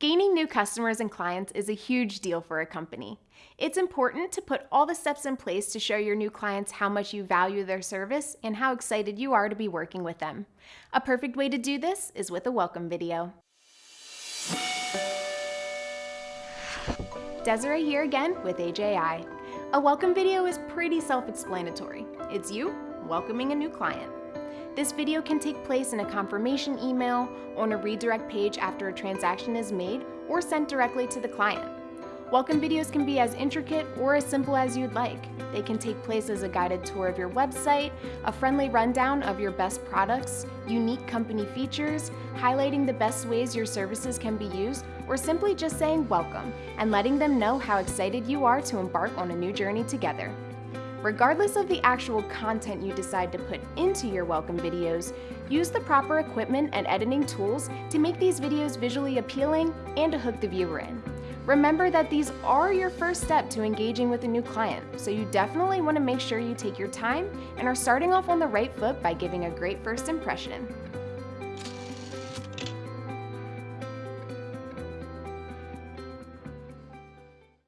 Gaining new customers and clients is a huge deal for a company. It's important to put all the steps in place to show your new clients how much you value their service and how excited you are to be working with them. A perfect way to do this is with a welcome video. Desiree here again with AJI. A welcome video is pretty self-explanatory. It's you welcoming a new client. This video can take place in a confirmation email, on a redirect page after a transaction is made, or sent directly to the client. Welcome videos can be as intricate or as simple as you'd like. They can take place as a guided tour of your website, a friendly rundown of your best products, unique company features, highlighting the best ways your services can be used, or simply just saying welcome and letting them know how excited you are to embark on a new journey together. Regardless of the actual content you decide to put into your welcome videos, use the proper equipment and editing tools to make these videos visually appealing and to hook the viewer in. Remember that these are your first step to engaging with a new client, so you definitely want to make sure you take your time and are starting off on the right foot by giving a great first impression.